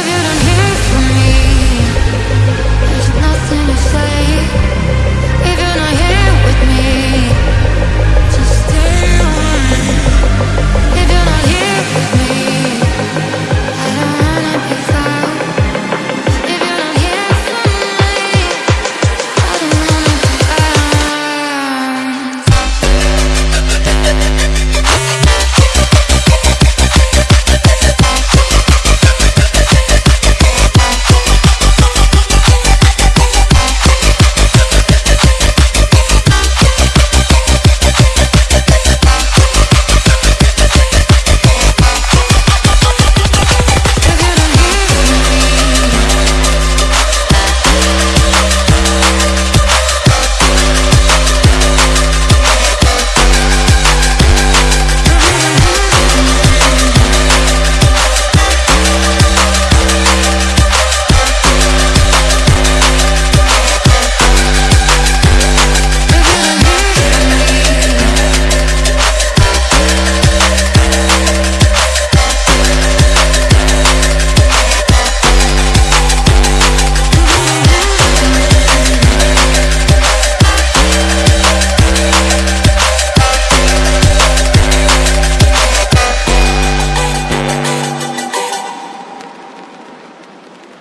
if you don't